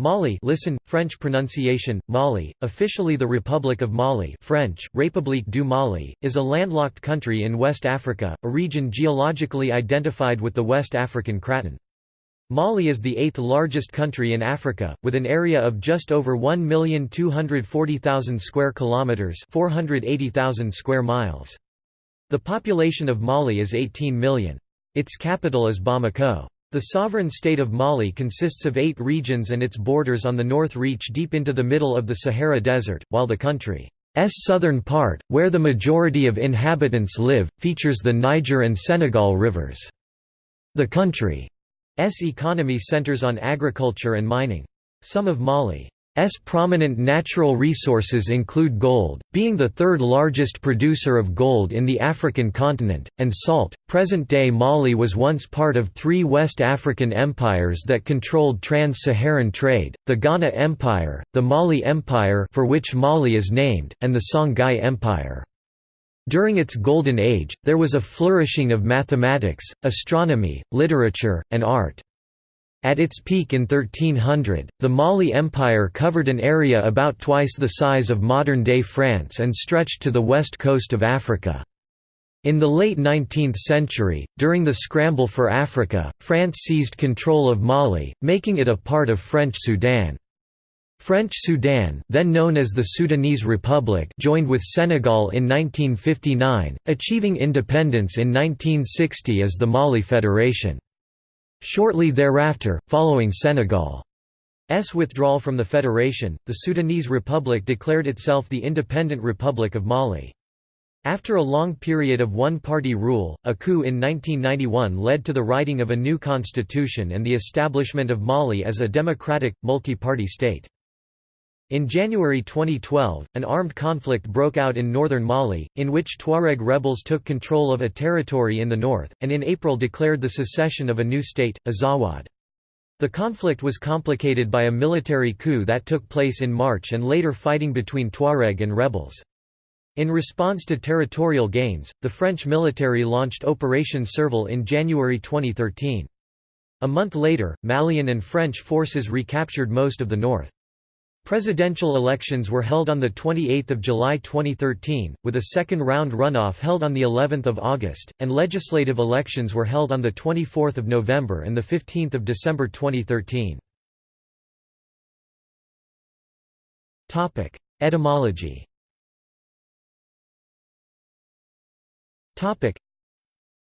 Mali listen, French pronunciation, Mali, officially the Republic of Mali French, République du Mali, is a landlocked country in West Africa, a region geologically identified with the West African Craton. Mali is the eighth largest country in Africa, with an area of just over 1,240,000 square kilometers (480,000 square miles). The population of Mali is 18 million. Its capital is Bamako. The sovereign state of Mali consists of eight regions and its borders on the north reach deep into the middle of the Sahara Desert, while the country's southern part, where the majority of inhabitants live, features the Niger and Senegal rivers. The country's economy centers on agriculture and mining. Some of Mali S prominent natural resources include gold, being the third largest producer of gold in the African continent, and salt. Present day Mali was once part of three West African empires that controlled trans Saharan trade the Ghana Empire, the Mali Empire, for which Mali is named, and the Songhai Empire. During its golden age, there was a flourishing of mathematics, astronomy, literature, and art. At its peak in 1300, the Mali Empire covered an area about twice the size of modern-day France and stretched to the west coast of Africa. In the late 19th century, during the scramble for Africa, France seized control of Mali, making it a part of French Sudan. French Sudan then known as the Sudanese Republic joined with Senegal in 1959, achieving independence in 1960 as the Mali Federation. Shortly thereafter, following Senegal's withdrawal from the federation, the Sudanese Republic declared itself the independent Republic of Mali. After a long period of one-party rule, a coup in 1991 led to the writing of a new constitution and the establishment of Mali as a democratic, multi-party state. In January 2012, an armed conflict broke out in northern Mali, in which Tuareg rebels took control of a territory in the north, and in April declared the secession of a new state, Azawad. The conflict was complicated by a military coup that took place in March and later fighting between Tuareg and rebels. In response to territorial gains, the French military launched Operation Serval in January 2013. A month later, Malian and French forces recaptured most of the north. Presidential elections were held on 28 July 2013, with a second-round runoff held on of August, and legislative elections were held on 24 November and 15 December 2013. Etymology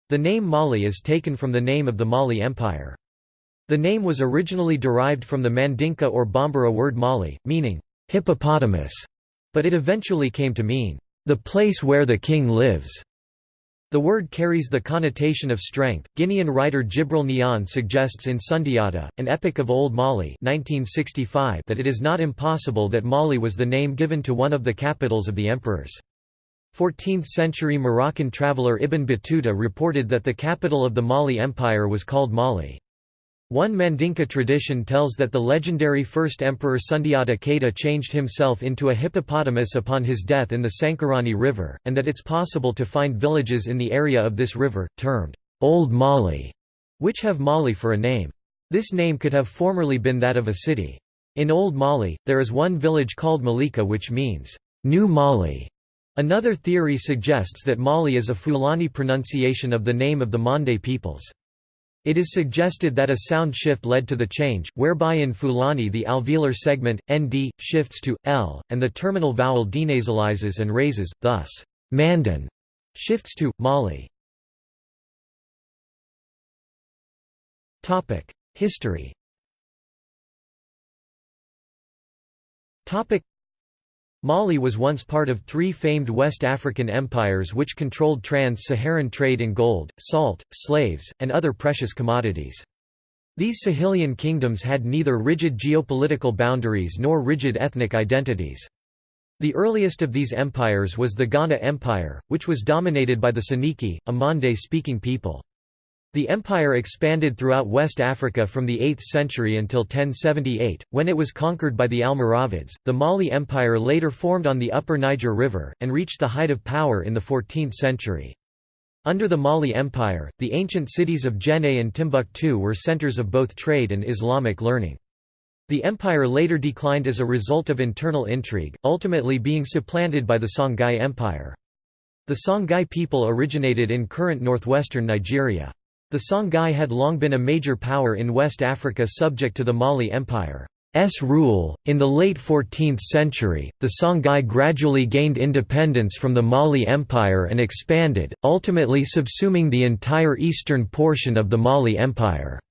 The name Mali is taken from the name of the Mali Empire. The name was originally derived from the Mandinka or Bambara word Mali, meaning, hippopotamus, but it eventually came to mean, the place where the king lives. The word carries the connotation of strength. Guinean writer Djibril Niane suggests in Sundiata, an epic of Old Mali 1965, that it is not impossible that Mali was the name given to one of the capitals of the emperors. 14th-century Moroccan traveller Ibn Battuta reported that the capital of the Mali Empire was called Mali. One Mandinka tradition tells that the legendary first emperor Sundiata Keita changed himself into a hippopotamus upon his death in the Sankarani River, and that it's possible to find villages in the area of this river, termed Old Mali, which have Mali for a name. This name could have formerly been that of a city. In Old Mali, there is one village called Malika which means, New Mali. Another theory suggests that Mali is a Fulani pronunciation of the name of the Mande peoples. It is suggested that a sound shift led to the change, whereby in Fulani the alveolar segment, nd, shifts to, l, and the terminal vowel denasalizes and raises, thus, mandan shifts to, mali. History Mali was once part of three famed West African empires which controlled trans-Saharan trade in gold, salt, slaves, and other precious commodities. These Sahelian kingdoms had neither rigid geopolitical boundaries nor rigid ethnic identities. The earliest of these empires was the Ghana Empire, which was dominated by the Soninke, a Mande-speaking people. The empire expanded throughout West Africa from the 8th century until 1078, when it was conquered by the Almoravids. The Mali Empire later formed on the upper Niger River, and reached the height of power in the 14th century. Under the Mali Empire, the ancient cities of Djenné and Timbuktu were centers of both trade and Islamic learning. The empire later declined as a result of internal intrigue, ultimately being supplanted by the Songhai Empire. The Songhai people originated in current northwestern Nigeria. The Songhai had long been a major power in West Africa subject to the Mali Empire. Rule. In the late 14th century, the Songhai gradually gained independence from the Mali Empire and expanded, ultimately subsuming the entire eastern portion of the Mali Empire.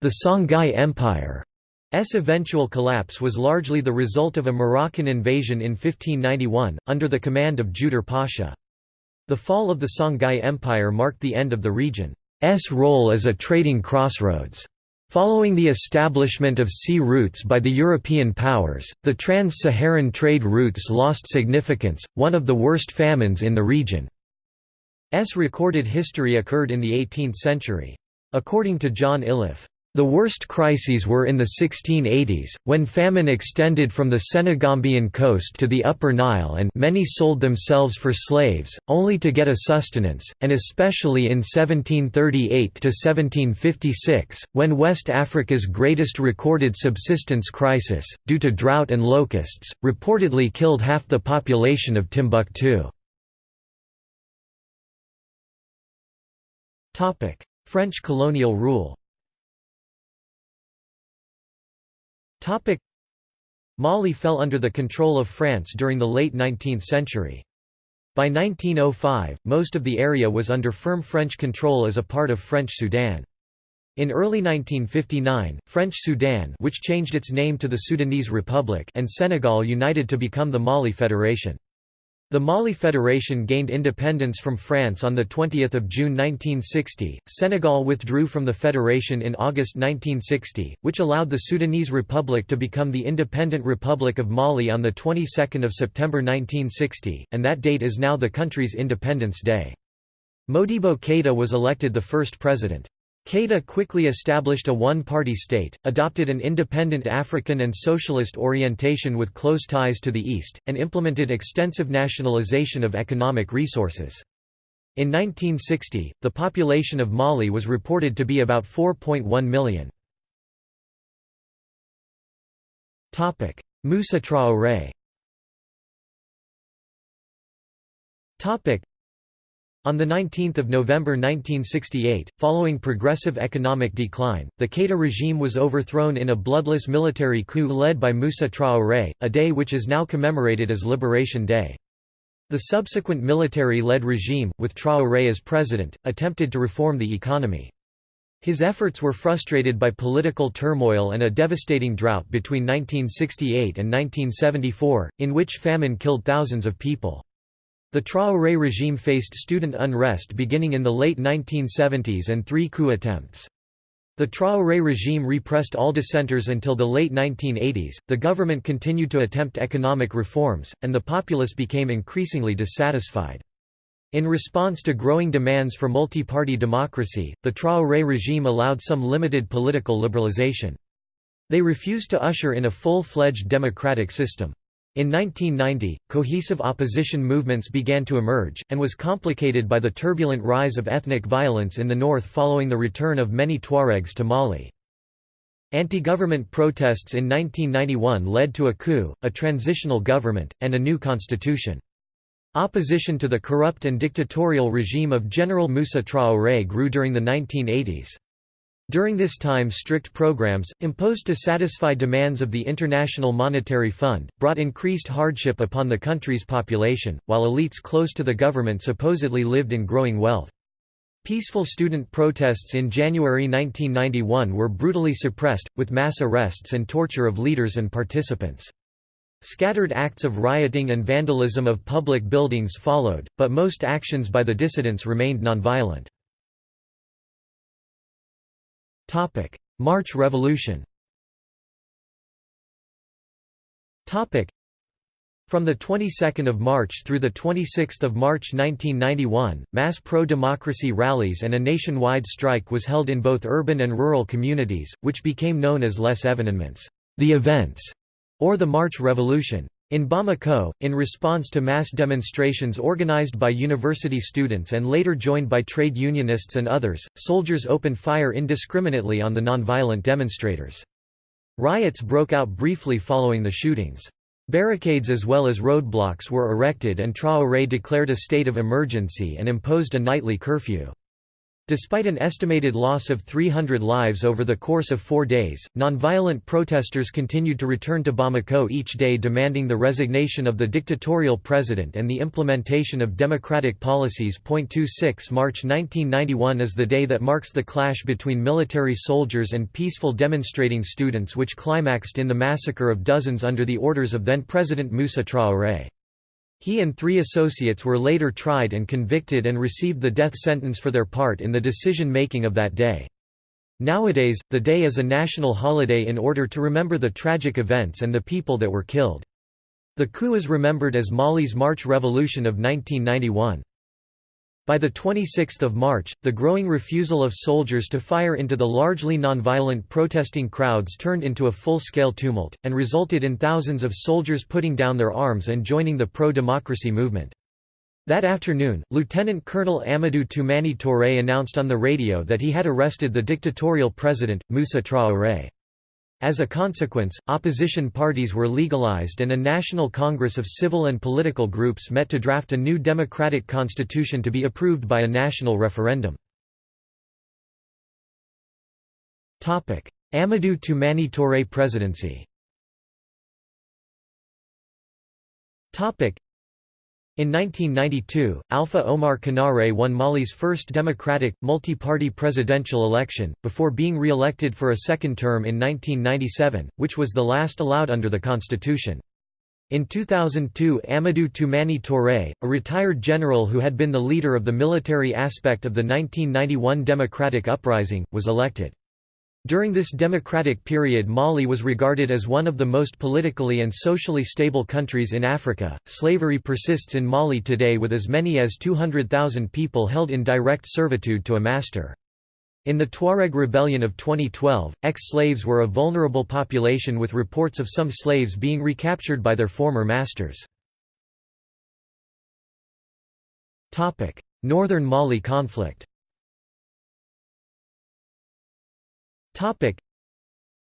The Songhai Empire S eventual collapse was largely the result of a Moroccan invasion in 1591, under the command of Judar Pasha. The fall of the Songhai Empire marked the end of the region's role as a trading crossroads. Following the establishment of sea routes by the European powers, the trans-Saharan trade routes lost significance, one of the worst famines in the region's recorded history occurred in the 18th century. According to John Iliffe, the worst crises were in the 1680s, when famine extended from the Senegambian coast to the Upper Nile and many sold themselves for slaves, only to get a sustenance, and especially in 1738–1756, when West Africa's greatest recorded subsistence crisis, due to drought and locusts, reportedly killed half the population of Timbuktu. French colonial rule Mali fell under the control of France during the late 19th century. By 1905, most of the area was under firm French control as a part of French Sudan. In early 1959, French Sudan which changed its name to the Sudanese Republic and Senegal united to become the Mali Federation. The Mali Federation gained independence from France on 20 June 1960. Senegal withdrew from the federation in August 1960, which allowed the Sudanese Republic to become the Independent Republic of Mali on the 22nd of September 1960, and that date is now the country's Independence Day. Modibo Keïta was elected the first president. Keïta quickly established a one-party state, adopted an independent African and socialist orientation with close ties to the East, and implemented extensive nationalization of economic resources. In 1960, the population of Mali was reported to be about 4.1 million. Moussa Traoré on 19 November 1968, following progressive economic decline, the Keïta regime was overthrown in a bloodless military coup led by Moussa Traoré, a day which is now commemorated as Liberation Day. The subsequent military-led regime, with Traoré as president, attempted to reform the economy. His efforts were frustrated by political turmoil and a devastating drought between 1968 and 1974, in which famine killed thousands of people. The Traoré regime faced student unrest beginning in the late 1970s and three coup attempts. The Traoré regime repressed all dissenters until the late 1980s. The government continued to attempt economic reforms, and the populace became increasingly dissatisfied. In response to growing demands for multi-party democracy, the Traoré regime allowed some limited political liberalization. They refused to usher in a full-fledged democratic system. In 1990, cohesive opposition movements began to emerge, and was complicated by the turbulent rise of ethnic violence in the north following the return of many Tuaregs to Mali. Anti-government protests in 1991 led to a coup, a transitional government, and a new constitution. Opposition to the corrupt and dictatorial regime of General Moussa Traoré grew during the 1980s. During this time strict programs, imposed to satisfy demands of the International Monetary Fund, brought increased hardship upon the country's population, while elites close to the government supposedly lived in growing wealth. Peaceful student protests in January 1991 were brutally suppressed, with mass arrests and torture of leaders and participants. Scattered acts of rioting and vandalism of public buildings followed, but most actions by the dissidents remained nonviolent. Topic: March Revolution. Topic: From the 22nd of March through the 26th of March 1991, mass pro-democracy rallies and a nationwide strike was held in both urban and rural communities, which became known as Les Événements, the events, or the March Revolution. In Bamako, in response to mass demonstrations organized by university students and later joined by trade unionists and others, soldiers opened fire indiscriminately on the nonviolent demonstrators. Riots broke out briefly following the shootings. Barricades as well as roadblocks were erected and Traoré declared a state of emergency and imposed a nightly curfew. Despite an estimated loss of 300 lives over the course of four days, nonviolent protesters continued to return to Bamako each day demanding the resignation of the dictatorial president and the implementation of democratic policies. 26 March 1991 is the day that marks the clash between military soldiers and peaceful demonstrating students which climaxed in the massacre of dozens under the orders of then-President Moussa Traoré. He and three associates were later tried and convicted and received the death sentence for their part in the decision-making of that day. Nowadays, the day is a national holiday in order to remember the tragic events and the people that were killed. The coup is remembered as Mali's March Revolution of 1991. By 26 March, the growing refusal of soldiers to fire into the largely nonviolent protesting crowds turned into a full-scale tumult, and resulted in thousands of soldiers putting down their arms and joining the pro-democracy movement. That afternoon, Lieutenant Colonel Amadou Toumani Touré announced on the radio that he had arrested the dictatorial president, Moussa Traoré. As a consequence, opposition parties were legalized and a national congress of civil and political groups met to draft a new democratic constitution to be approved by a national referendum. Amadou Toumani Touré presidency in 1992, Alpha Oumar Konaré won Mali's first democratic, multi-party presidential election, before being re-elected for a second term in 1997, which was the last allowed under the constitution. In 2002 Amadou Toumani Touré, a retired general who had been the leader of the military aspect of the 1991 democratic uprising, was elected. During this democratic period Mali was regarded as one of the most politically and socially stable countries in Africa. Slavery persists in Mali today with as many as 200,000 people held in direct servitude to a master. In the Tuareg rebellion of 2012, ex-slaves were a vulnerable population with reports of some slaves being recaptured by their former masters. Northern Mali conflict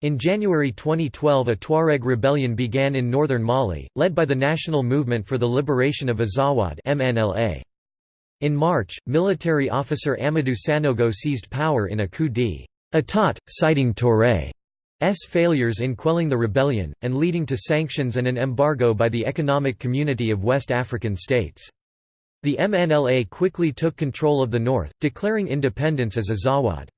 In January 2012 a Tuareg rebellion began in northern Mali, led by the National Movement for the Liberation of Azawad. In March, military officer Amadou Sanogo seized power in a coup d'état, citing Touré's failures in quelling the rebellion, and leading to sanctions and an embargo by the Economic Community of West African States. The MNLA quickly took control of the north, declaring independence as Azawad.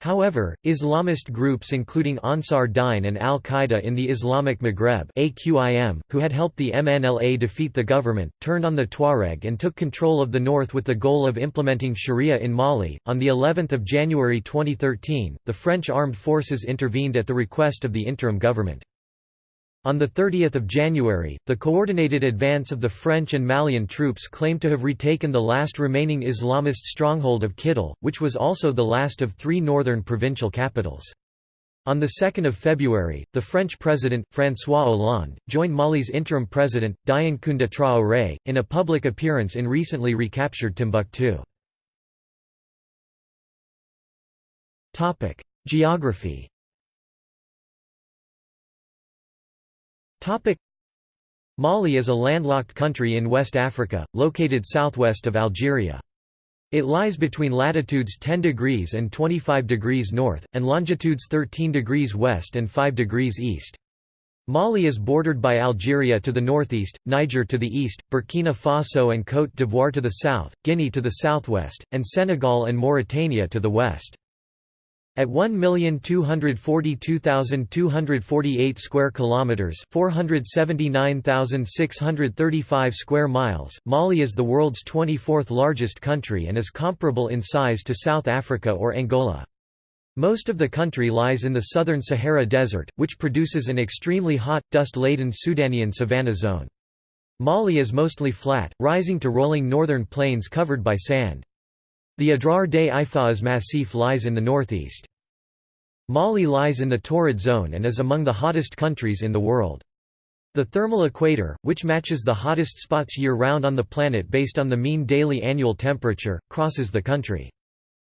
However, Islamist groups including Ansar Dine and al-Qaeda in the Islamic Maghreb AQIM, who had helped the MNLA defeat the government, turned on the Tuareg and took control of the north with the goal of implementing Sharia in Mali. On the 11th of January 2013, the French armed forces intervened at the request of the interim government. On 30 January, the coordinated advance of the French and Malian troops claimed to have retaken the last remaining Islamist stronghold of Kidal, which was also the last of three northern provincial capitals. On 2 February, the French president, François Hollande, joined Mali's interim president, Dioncounda Traoré, in a public appearance in recently recaptured Timbuktu. Geography Mali is a landlocked country in West Africa, located southwest of Algeria. It lies between latitudes 10 degrees and 25 degrees north, and longitudes 13 degrees west and 5 degrees east. Mali is bordered by Algeria to the northeast, Niger to the east, Burkina Faso and Côte d'Ivoire to the south, Guinea to the southwest, and Senegal and Mauritania to the west. At 1,242,248 square kilometers, 479,635 square miles, Mali is the world's 24th largest country and is comparable in size to South Africa or Angola. Most of the country lies in the southern Sahara Desert, which produces an extremely hot, dust-laden Sudanian savanna zone. Mali is mostly flat, rising to rolling northern plains covered by sand. The Adrar des Ifoghas Massif lies in the northeast. Mali lies in the torrid zone and is among the hottest countries in the world. The thermal equator, which matches the hottest spots year-round on the planet based on the mean daily annual temperature, crosses the country.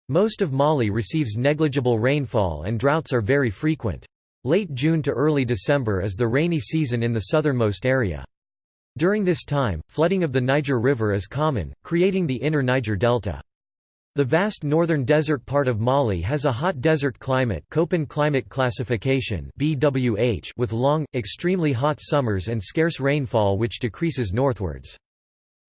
Most of Mali receives negligible rainfall and droughts are very frequent. Late June to early December is the rainy season in the southernmost area. During this time, flooding of the Niger River is common, creating the inner Niger Delta. The vast northern desert part of Mali has a hot desert climate Köppen climate classification BWH with long, extremely hot summers and scarce rainfall which decreases northwards.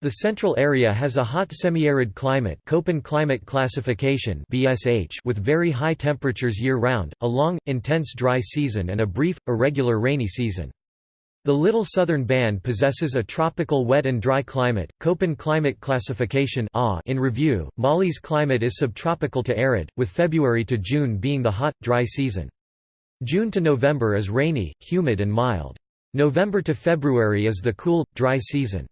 The central area has a hot semi-arid climate Köppen climate classification BSH with very high temperatures year-round, a long, intense dry season and a brief, irregular rainy season. The Little Southern Band possesses a tropical wet and dry climate, Köppen climate classification in review, Mali's climate is subtropical to arid, with February to June being the hot, dry season. June to November is rainy, humid and mild. November to February is the cool, dry season.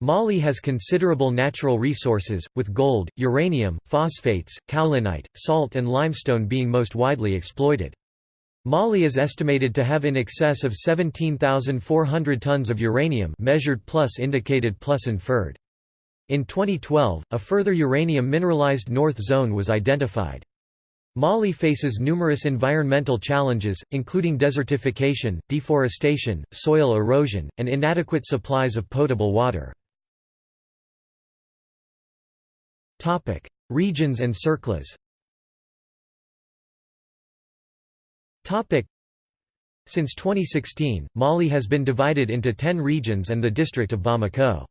Mali has considerable natural resources, with gold, uranium, phosphates, kaolinite, salt and limestone being most widely exploited. Mali is estimated to have in excess of 17,400 tons of uranium measured plus indicated plus inferred. In 2012, a further uranium mineralized north zone was identified. Mali faces numerous environmental challenges, including desertification, deforestation, soil erosion, and inadequate supplies of potable water. Regions and circles Since 2016, Mali has been divided into 10 regions and the district of Bamako.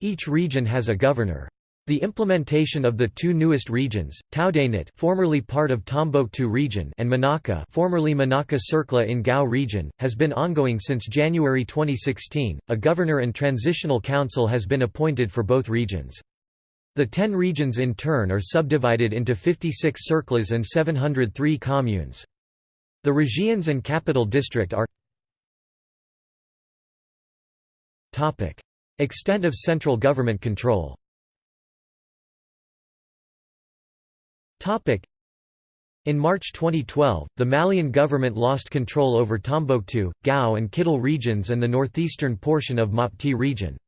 Each region has a governor. The implementation of the two newest regions, Taoudénit formerly part of Tombouctou region and Manaka formerly Manaka Cercle in Gao region, has been ongoing since January 2016. A governor and transitional council has been appointed for both regions. The ten regions in turn are subdivided into 56 cercles and 703 communes. The regions and capital district are Extent of central government control in March 2012, the Malian government lost control over Tombouctou, Gao and Kidal regions and the northeastern portion of Mopti region.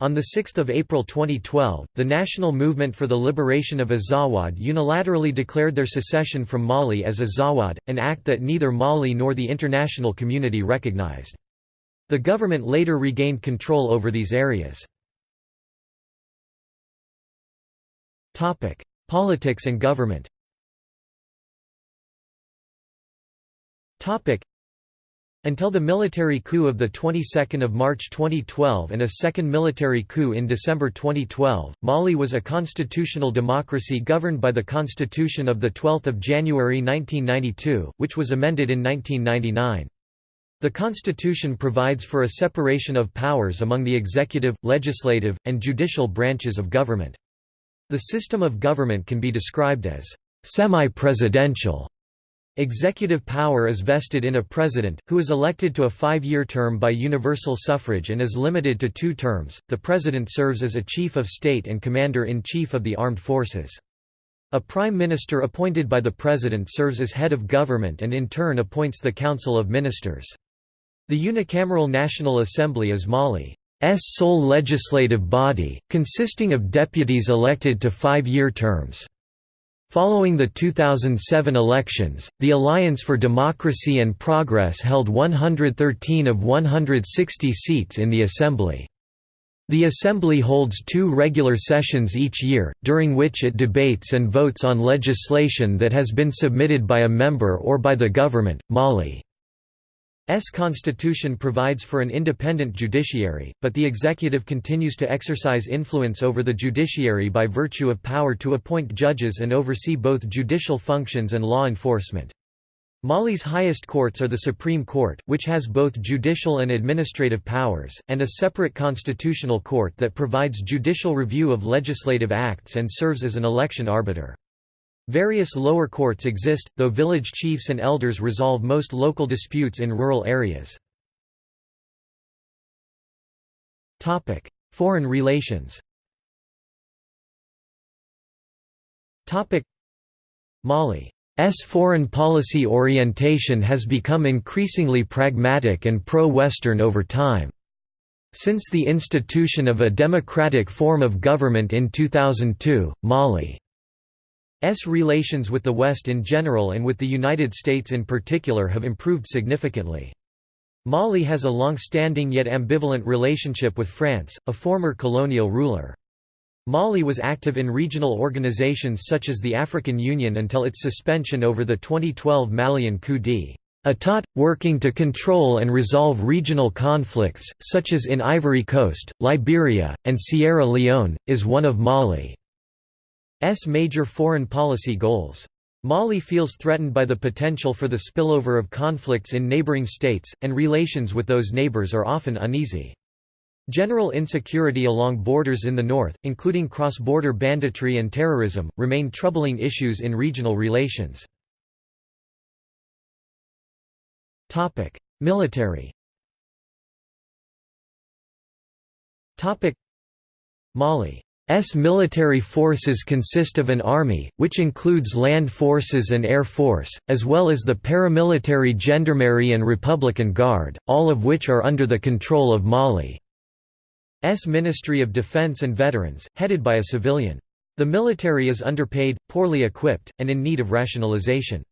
On 6 April 2012, the National Movement for the Liberation of Azawad unilaterally declared their secession from Mali as Azawad, an act that neither Mali nor the international community recognized. The government later regained control over these areas. Politics and government until the military coup of the 22nd of March 2012 and a second military coup in December 2012, Mali was a constitutional democracy governed by the Constitution of the 12th of January 1992, which was amended in 1999. The constitution provides for a separation of powers among the executive, legislative, and judicial branches of government. The system of government can be described as semi-presidential Executive power is vested in a president, who is elected to a five-year term by universal suffrage and is limited to two terms. The president serves as a chief of state and commander-in-chief of the armed forces. A prime minister appointed by the president serves as head of government and in turn appoints the council of ministers. The unicameral National Assembly is Mali's sole legislative body, consisting of deputies elected to five-year terms. Following the 2007 elections, the Alliance for Democracy and Progress held 113 of 160 seats in the Assembly. The Assembly holds two regular sessions each year, during which it debates and votes on legislation that has been submitted by a member or by the government. Mali S constitution provides for an independent judiciary, but the executive continues to exercise influence over the judiciary by virtue of power to appoint judges and oversee both judicial functions and law enforcement. Mali's highest courts are the Supreme Court, which has both judicial and administrative powers, and a separate constitutional court that provides judicial review of legislative acts and serves as an election arbiter. Various lower courts exist, though village chiefs and elders resolve most local disputes in rural areas. Foreign relations Mali's foreign policy orientation has become increasingly pragmatic and pro-Western over time. Since the institution of a democratic form of government in 2002, Mali relations with the West in general and with the United States in particular have improved significantly. Mali has a long-standing yet ambivalent relationship with France, a former colonial ruler. Mali was active in regional organizations such as the African Union until its suspension over the 2012 Malian coup d'état, working to control and resolve regional conflicts, such as in Ivory Coast, Liberia, and Sierra Leone, is one of Mali's major foreign policy goals. Mali feels threatened by the potential for the spillover of conflicts in neighboring states, and relations with those neighbors are often uneasy. General insecurity along borders in the north, including cross-border banditry and terrorism, remain troubling issues in regional relations. Military Mali S military forces consist of an army, which includes land forces and air force, as well as the paramilitary Gendarmerie and Republican Guard, all of which are under the control of Mali. S Ministry of Defense and Veterans, headed by a civilian. The military is underpaid, poorly equipped, and in need of rationalization.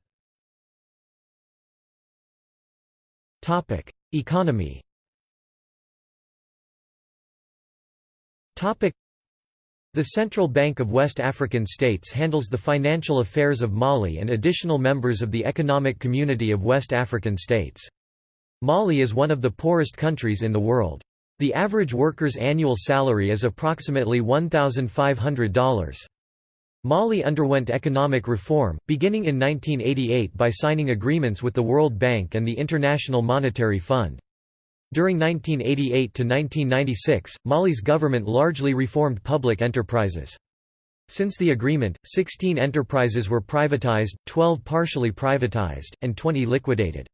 Economy the Central Bank of West African States handles the financial affairs of Mali and additional members of the Economic Community of West African States. Mali is one of the poorest countries in the world. The average worker's annual salary is approximately $1,500. Mali underwent economic reform, beginning in 1988 by signing agreements with the World Bank and the International Monetary Fund. During 1988 to 1996, Mali's government largely reformed public enterprises. Since the agreement, 16 enterprises were privatized, 12 partially privatized, and 20 liquidated.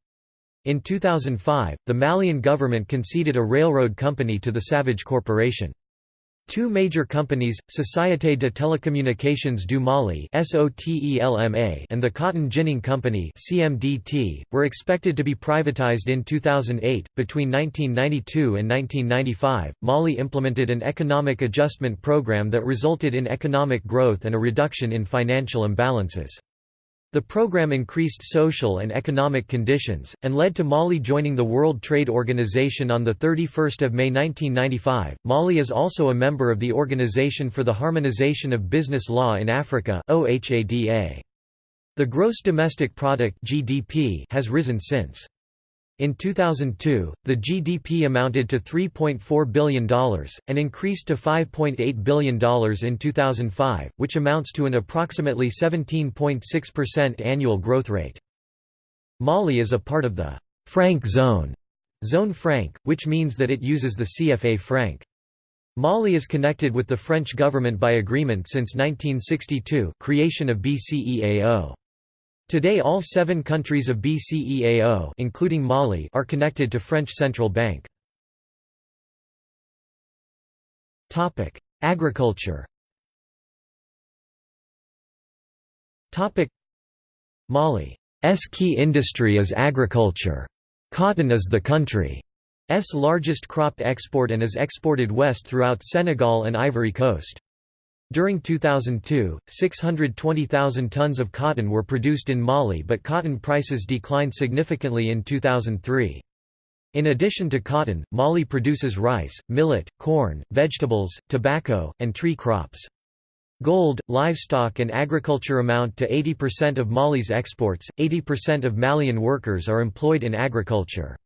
In 2005, the Malian government conceded a railroad company to the Savage Corporation. Two major companies, Société de Télécommunications du Mali and the Cotton Ginning Company were expected to be privatized in 2008. Between 1992 and 1995, Mali implemented an economic adjustment program that resulted in economic growth and a reduction in financial imbalances. The program increased social and economic conditions, and led to Mali joining the World Trade Organization on 31 May 1995. Mali is also a member of the Organization for the Harmonization of Business Law in Africa The gross domestic product (GDP) has risen since. In 2002, the GDP amounted to $3.4 billion, and increased to $5.8 billion in 2005, which amounts to an approximately 17.6% annual growth rate. Mali is a part of the franc zone, zone franc, which means that it uses the CFA franc. Mali is connected with the French government by agreement since 1962 creation of BCEAO. Today all seven countries of BCEAO including Mali are connected to French Central Bank. Agriculture Mali's key industry is agriculture. Cotton is the country's largest crop export and is exported west throughout Senegal and Ivory Coast. During 2002, 620,000 tons of cotton were produced in Mali but cotton prices declined significantly in 2003. In addition to cotton, Mali produces rice, millet, corn, vegetables, tobacco, and tree crops. Gold, livestock and agriculture amount to 80% of Mali's exports, 80% of Malian workers are employed in agriculture.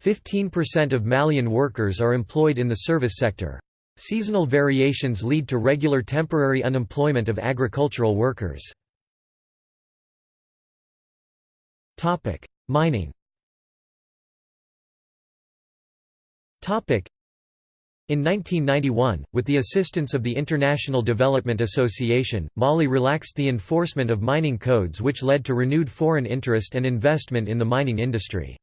15% of Malian workers are employed in the service sector. Seasonal variations lead to regular temporary unemployment of agricultural workers. Mining in 1991, with the assistance of the International Development Association, Mali relaxed the enforcement of mining codes which led to renewed foreign interest and investment in the mining industry.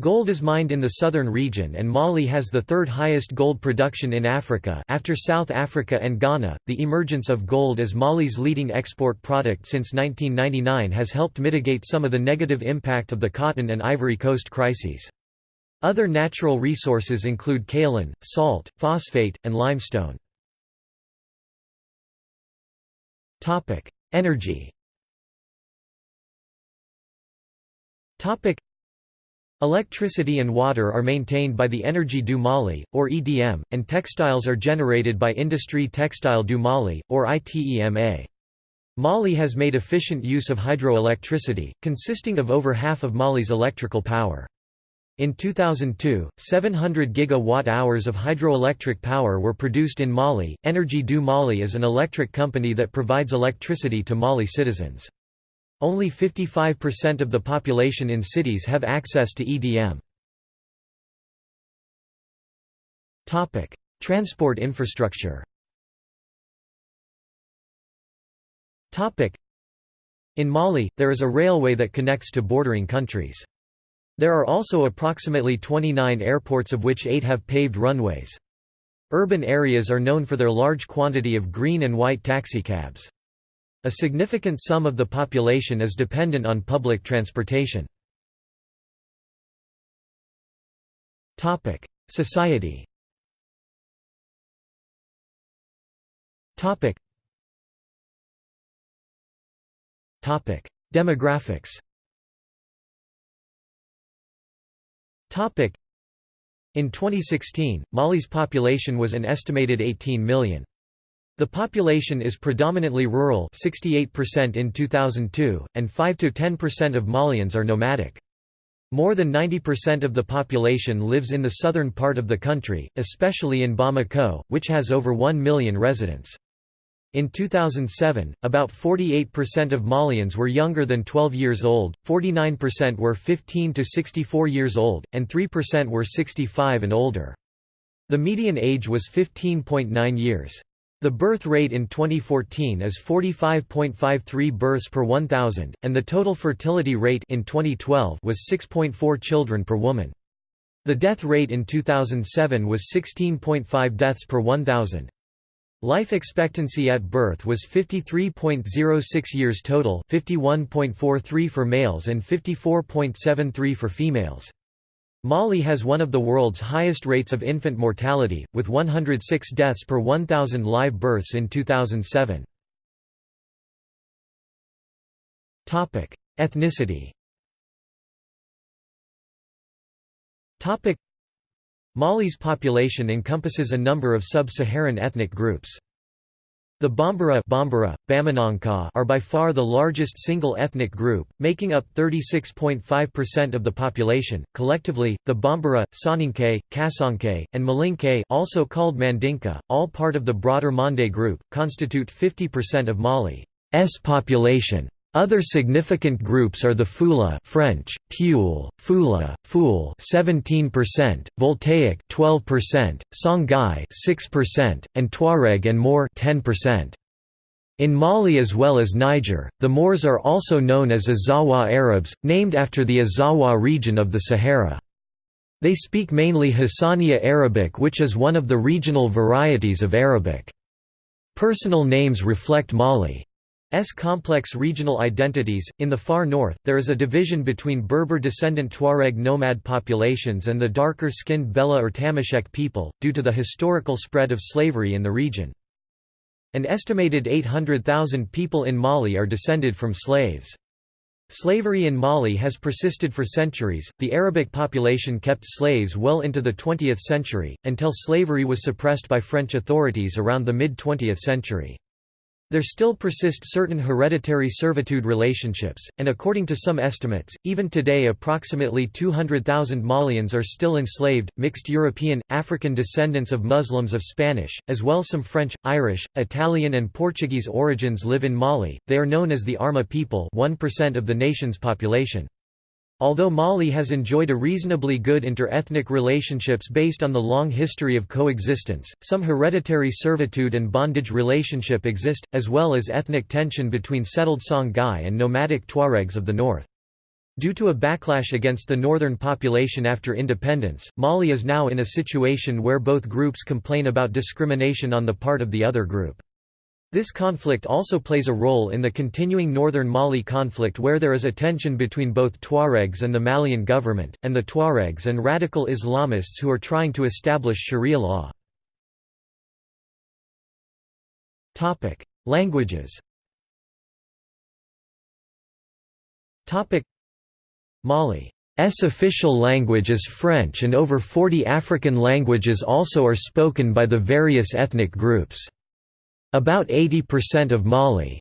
Gold is mined in the southern region and Mali has the third highest gold production in Africa after South Africa and Ghana. The emergence of gold as Mali's leading export product since 1999 has helped mitigate some of the negative impact of the cotton and Ivory Coast crises. Other natural resources include kaolin, salt, phosphate, and limestone. Topic: Energy Electricity and water are maintained by the Energy du Mali, or EDM, and textiles are generated by Industrie Textile du Mali, or ITEMA. Mali has made efficient use of hydroelectricity, consisting of over half of Mali's electrical power. In 2002, 700 gigawatt-hours of hydroelectric power were produced in Mali. Energy du Mali is an electric company that provides electricity to Mali citizens. Only 55% of the population in cities have access to EDM. Transport infrastructure. In Mali, there is a railway that connects to bordering countries. There are also approximately 29 airports of which 8 have paved runways. Urban areas are known for their large quantity of green and white taxicabs. A significant sum of the population is dependent on public transportation. Society Demographics In 2016, Mali's population was an estimated 18 million. The population is predominantly rural 68% in 2002, and 5–10% of Malians are nomadic. More than 90% of the population lives in the southern part of the country, especially in Bamako, which has over 1 million residents. In 2007, about 48% of Malians were younger than 12 years old, 49% were 15 to 64 years old, and 3% were 65 and older. The median age was 15.9 years. The birth rate in 2014 is 45.53 births per 1,000, and the total fertility rate in 2012 was 6.4 children per woman. The death rate in 2007 was 16.5 deaths per 1,000. Life expectancy at birth was 53.06 years total 51.43 for males and 54.73 for females. Mali has one of the world's highest rates of infant mortality, with 106 deaths per 1,000 live births in 2007. Ethnicity Mali's population encompasses a number of sub-Saharan ethnic groups. The Bambara, Bambara are by far the largest single ethnic group, making up 36.5% of the population. Collectively, the Bambara, Soninke, Kasonke, and Malinke, also called Mandinka, all part of the broader Mande group, constitute 50% of Mali's population. Other significant groups are the Fula French, Pule, Fula, Fool 17%, Voltaic 12%, Songhai 6%, and Tuareg and Moor 10%. In Mali as well as Niger, the Moors are also known as Azawagh Arabs, named after the Azawagh region of the Sahara. They speak mainly Hassaniya Arabic which is one of the regional varieties of Arabic. Personal names reflect Mali. S complex regional identities. In the far north, there is a division between Berber descendant Tuareg nomad populations and the darker skinned Bela or Tamashek people, due to the historical spread of slavery in the region. An estimated 800,000 people in Mali are descended from slaves. Slavery in Mali has persisted for centuries. The Arabic population kept slaves well into the 20th century, until slavery was suppressed by French authorities around the mid 20th century. There still persist certain hereditary servitude relationships, and according to some estimates, even today approximately 200,000 Malians are still enslaved. Mixed European, African descendants of Muslims of Spanish, as well as some French, Irish, Italian, and Portuguese origins live in Mali. They are known as the Arma people, 1% of the nation's population. Although Mali has enjoyed a reasonably good inter-ethnic relationships based on the long history of coexistence, some hereditary servitude and bondage relationship exist, as well as ethnic tension between settled Songhai and nomadic Tuaregs of the north. Due to a backlash against the northern population after independence, Mali is now in a situation where both groups complain about discrimination on the part of the other group. This conflict also plays a role in the continuing northern Mali conflict where there is a tension between both Tuaregs and the Malian government, and the Tuaregs and radical Islamists who are trying to establish Sharia law. Languages Mali's official language is French and over 40 African languages also are spoken by the various ethnic groups. About 80% of Mali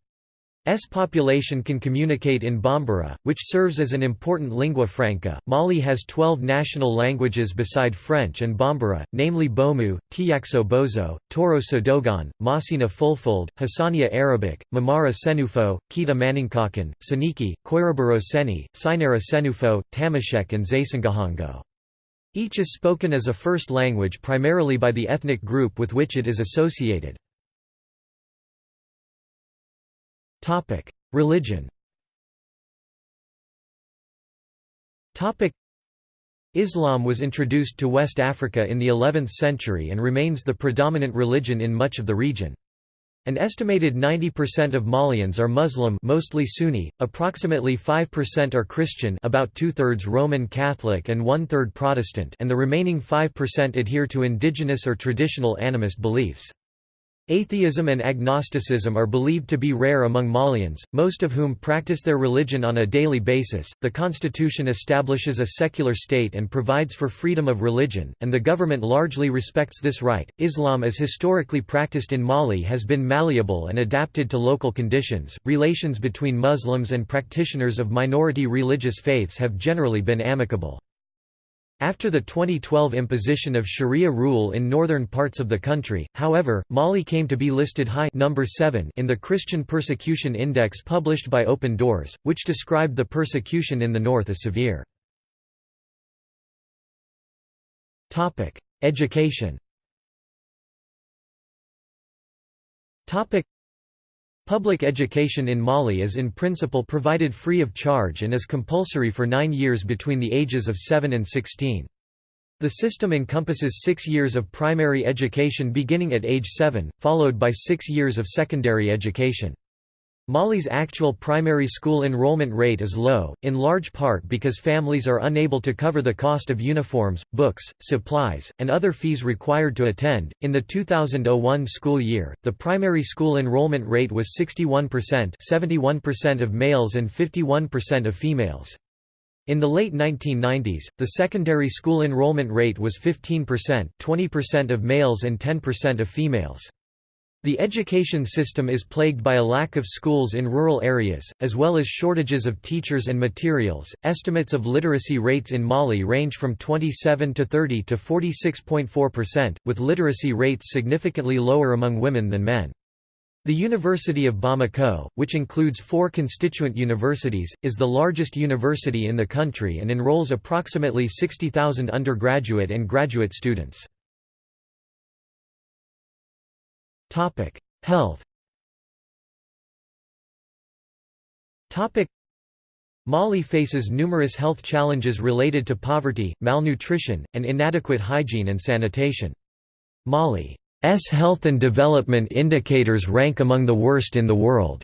S population can communicate in Bambara, which serves as an important lingua franca. Mali has 12 national languages beside French and Bambara, namely Bomu, Tiaxo Bozo, Toro Sodogon, Masina Fulfulde, Hassaniya Arabic, Mamara Senufo, Kita Maninkakan, Soninke, Koyraboro Senni, Sinara Senufo, Tamasheq, and Zaysangahongo. Each is spoken as a first language primarily by the ethnic group with which it is associated. Religion. Islam was introduced to West Africa in the 11th century and remains the predominant religion in much of the region. An estimated 90% of Malians are Muslim mostly Sunni, approximately 5% are Christian about two-thirds Roman Catholic and one-third Protestant and the remaining 5% adhere to indigenous or traditional animist beliefs. Atheism and agnosticism are believed to be rare among Malians, most of whom practice their religion on a daily basis. The constitution establishes a secular state and provides for freedom of religion, and the government largely respects this right. Islam as historically practiced in Mali has been malleable and adapted to local conditions. Relations between Muslims and practitioners of minority religious faiths have generally been amicable. After the 2012 imposition of Sharia rule in northern parts of the country, however, Mali came to be listed high number 7 in the Christian Persecution Index published by Open Doors, which described the persecution in the north as severe. Education Public education in Mali is in principle provided free of charge and is compulsory for nine years between the ages of 7 and 16. The system encompasses six years of primary education beginning at age 7, followed by six years of secondary education. Mali's actual primary school enrollment rate is low, in large part because families are unable to cover the cost of uniforms, books, supplies, and other fees required to attend. In the 2001 school year, the primary school enrollment rate was 61%, 71% of males and 51% of females. In the late 1990s, the secondary school enrollment rate was 15%, 20% of males and 10% of females. The education system is plagued by a lack of schools in rural areas, as well as shortages of teachers and materials. Estimates of literacy rates in Mali range from 27 to 30 to 46.4%, with literacy rates significantly lower among women than men. The University of Bamako, which includes four constituent universities, is the largest university in the country and enrolls approximately 60,000 undergraduate and graduate students. Topic: Health. Topic: Mali faces numerous health challenges related to poverty, malnutrition, and inadequate hygiene and sanitation. Mali's health and development indicators rank among the worst in the world.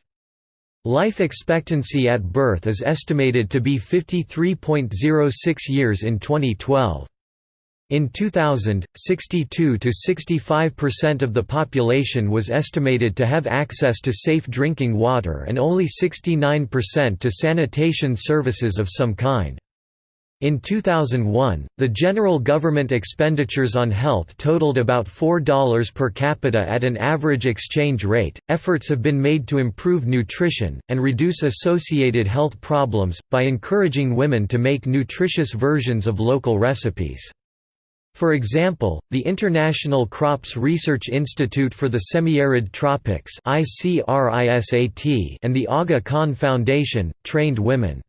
Life expectancy at birth is estimated to be 53.06 years in 2012. In 2000, 62 to 65% of the population was estimated to have access to safe drinking water and only 69% to sanitation services of some kind. In 2001, the general government expenditures on health totaled about $4 per capita at an average exchange rate. Efforts have been made to improve nutrition and reduce associated health problems by encouraging women to make nutritious versions of local recipes. For example, the International Crops Research Institute for the Semi-Arid Tropics and the Aga Khan Foundation, trained women.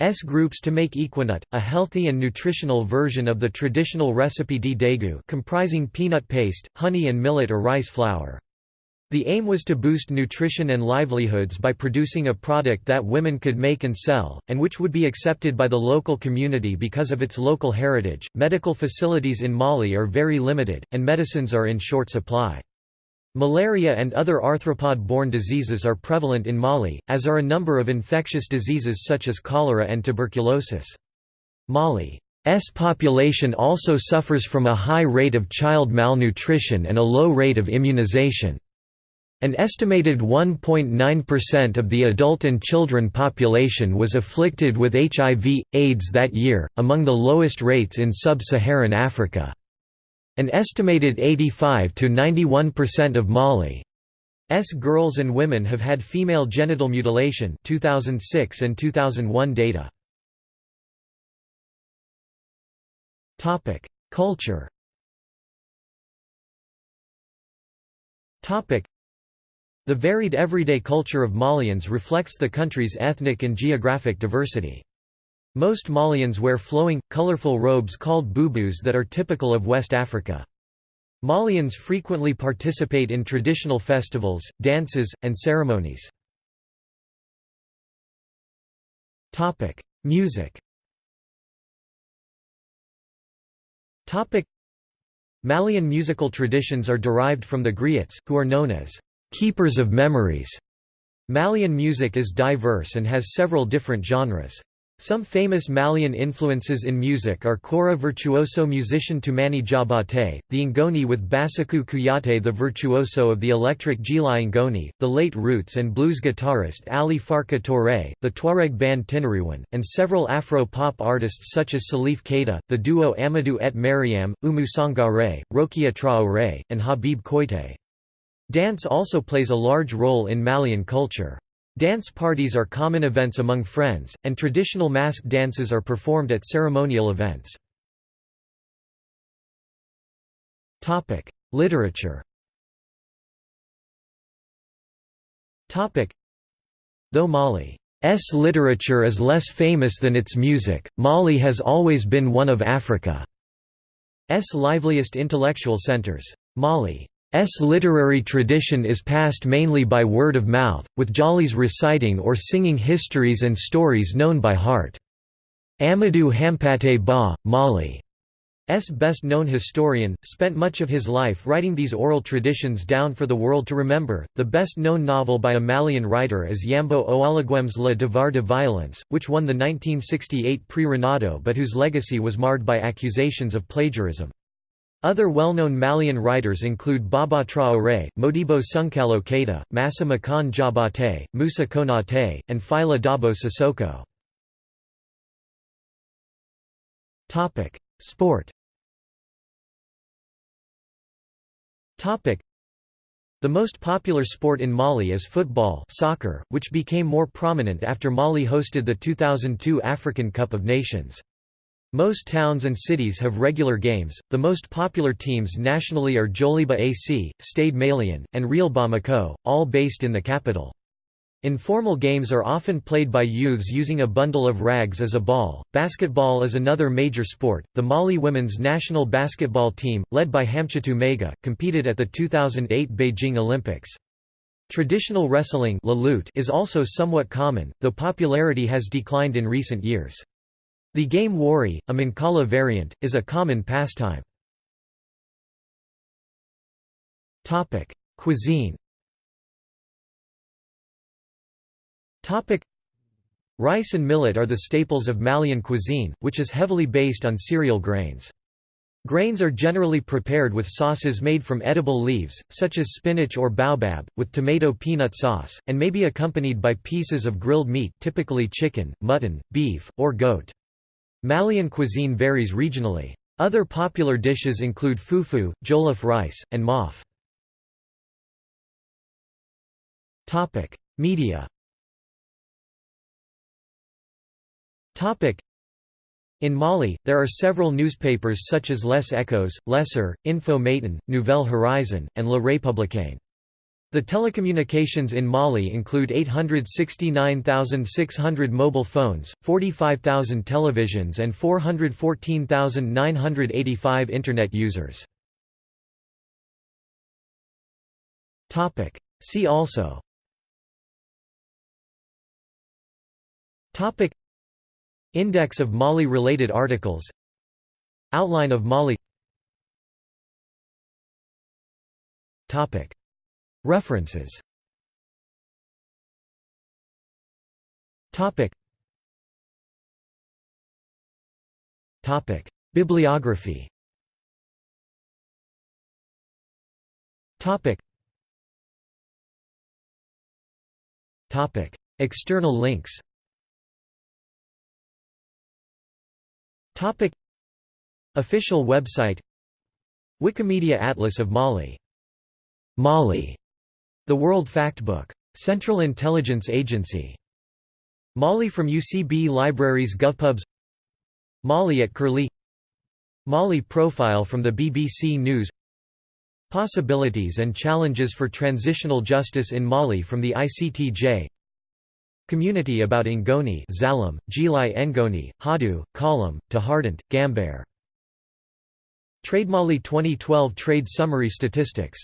S groups to make Equinut, a healthy and nutritional version of the traditional recipe di degu comprising peanut paste, honey and millet or rice flour. The aim was to boost nutrition and livelihoods by producing a product that women could make and sell, and which would be accepted by the local community because of its local heritage. Medical facilities in Mali are very limited, and medicines are in short supply. Malaria and other arthropod-borne diseases are prevalent in Mali, as are a number of infectious diseases such as cholera and tuberculosis. Mali's population also suffers from a high rate of child malnutrition and a low rate of immunization. An estimated 1.9% of the adult and children population was afflicted with HIV, AIDS that year, among the lowest rates in sub-Saharan Africa. An estimated 85 to 91% of Mali's girls and women have had female genital mutilation 2006 and 2001 data. Culture the varied everyday culture of Malians reflects the country's ethnic and geographic diversity. Most Malians wear flowing, colorful robes called boubous that are typical of West Africa. Malians frequently participate in traditional festivals, dances, and ceremonies. Music Malian musical traditions are derived from the griots, who are known as keepers of memories. Malian music is diverse and has several different genres. Some famous Malian influences in music are Kora virtuoso musician Toumani Diabaté, the Ngoni with Bassekou Kouyaté the virtuoso of the electric Djila Ngoni, the late roots and blues guitarist Ali Farka Touré, the Tuareg band Tinariwen, and several Afro-pop artists such as Salif Keita, the duo Amadou et Mariam, Oumou Sangaré, Rokia Traoré, and Habib Koité. Dance also plays a large role in Malian culture. Dance parties are common events among friends, and traditional masked dances are performed at ceremonial events. Literature Though Mali's literature is less famous than its music, Mali has always been one of Africa's liveliest intellectual centers. Mali S literary tradition is passed mainly by word of mouth, with Jalis reciting or singing histories and stories known by heart. Amadou Hampâté Bâ, Mali's best-known historian, spent much of his life writing these oral traditions down for the world to remember. The best-known novel by a Malian writer is Yambo Ouologuem's Le Devoir de Violence, which won the 1968 Prix Renaudot but whose legacy was marred by accusations of plagiarism. Other well-known Malian writers include Baba Traoré, Modibo Sounkalo Keita, Massa Makan Diabaté, Moussa Konaté, and Fily Dabo Sissoko. Sport The most popular sport in Mali is football soccer, which became more prominent after Mali hosted the 2002 African Cup of Nations. Most towns and cities have regular games. The most popular teams nationally are Joliba AC, Stade Malien, and Real Bamako, all based in the capital. Informal games are often played by youths using a bundle of rags as a ball. Basketball is another major sport. The Mali women's national basketball team, led by Hamchetou Maiga, competed at the 2008 Beijing Olympics. Traditional wrestling is also somewhat common, though popularity has declined in recent years. The game Wari, a Mancala variant, is a common pastime. Cuisine Rice and millet are the staples of Malian cuisine, which is heavily based on cereal grains. Grains are generally prepared with sauces made from edible leaves, such as spinach or baobab, with tomato peanut sauce, and may be accompanied by pieces of grilled meat typically chicken, mutton, beef, or goat. Malian cuisine varies regionally. Other popular dishes include fufu, jollof rice, and maaf. Media in Mali, there are several newspapers such as Les Echos, L'Essor, Info Matin, Nouvelle Horizon, and Le Républicain. The telecommunications in Mali include 869,600 mobile phones, 45,000 televisions and 414,985 Internet users. See also. Index of Mali-related articles. Outline of Mali References. Topic. Topic. Bibliography. Topic. External links. Topic. Official website. Wikimedia Atlas of Mali. Mali, the World Factbook. Central Intelligence Agency. Mali from UCB Libraries GovPubs Mali at Curlie Mali profile from the BBC News Possibilities and challenges for transitional justice in Mali from the ICTJ Community about Ngoni Zalim, Gilai Ngoni, Hadu, Kalam, Tahardant, Gambare. Trade Mali 2012 Trade Summary Statistics